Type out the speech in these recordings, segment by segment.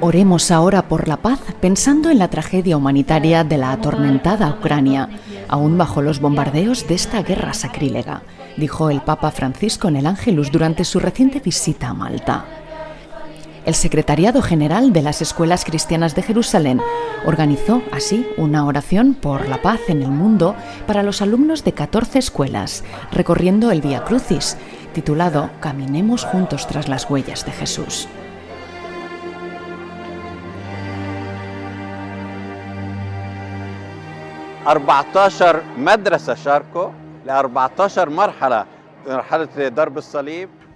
Oremos ahora por la paz pensando en la tragedia humanitaria de la atormentada Ucrania, aún bajo los bombardeos de esta guerra sacrílega, dijo el Papa Francisco en el Ángelus durante su reciente visita a Malta. El Secretariado General de las Escuelas Cristianas de Jerusalén organizó así una oración por la paz en el mundo para los alumnos de 14 escuelas, recorriendo el Via Crucis, titulado Caminemos juntos tras las huellas de Jesús.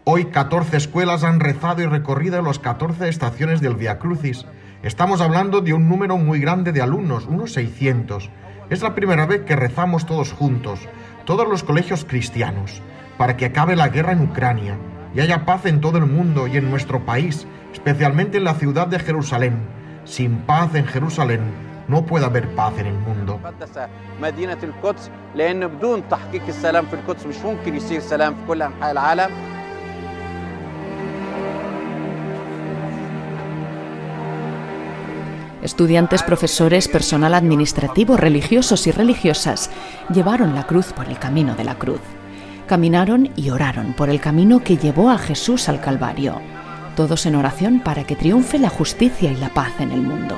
Hoy 14 escuelas han rezado y recorrido las 14 estaciones del Via Crucis. Estamos hablando de un número muy grande de alumnos, unos 600. Es la primera vez que rezamos todos juntos, todos los colegios cristianos, para que acabe la guerra en Ucrania y haya paz en todo el mundo y en nuestro país, especialmente en la ciudad de Jerusalén. Sin paz en Jerusalén no puede haber paz en el mundo. Estudiantes, profesores, personal administrativo, religiosos y religiosas llevaron la cruz por el camino de la cruz. Caminaron y oraron por el camino que llevó a Jesús al Calvario, todos en oración para que triunfe la justicia y la paz en el mundo.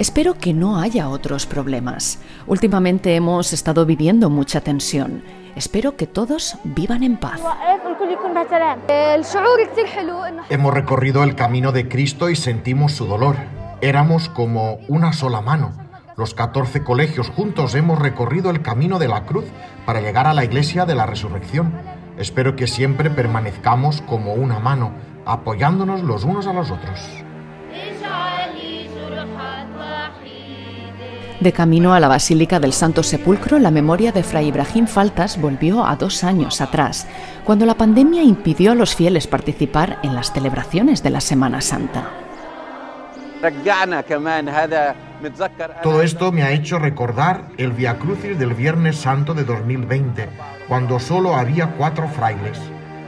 Espero que no haya otros problemas. Últimamente hemos estado viviendo mucha tensión. Espero que todos vivan en paz. Hemos recorrido el camino de Cristo y sentimos su dolor. Éramos como una sola mano. Los 14 colegios juntos hemos recorrido el camino de la cruz para llegar a la iglesia de la resurrección. Espero que siempre permanezcamos como una mano, apoyándonos los unos a los otros. De camino a la Basílica del Santo Sepulcro, la memoria de Fray Ibrahim Faltas volvió a dos años atrás, cuando la pandemia impidió a los fieles participar en las celebraciones de la Semana Santa. Todo esto me ha hecho recordar el Via Crucis del Viernes Santo de 2020, cuando solo había cuatro frailes.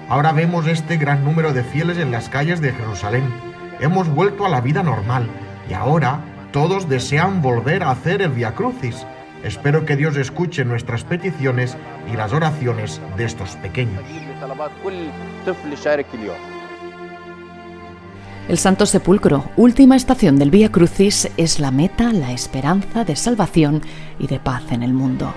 Ahora vemos este gran número de fieles en las calles de Jerusalén. Hemos vuelto a la vida normal y ahora todos desean volver a hacer el Via Crucis. Espero que Dios escuche nuestras peticiones y las oraciones de estos pequeños. El Santo Sepulcro, última estación del Via Crucis, es la meta, la esperanza de salvación y de paz en el mundo.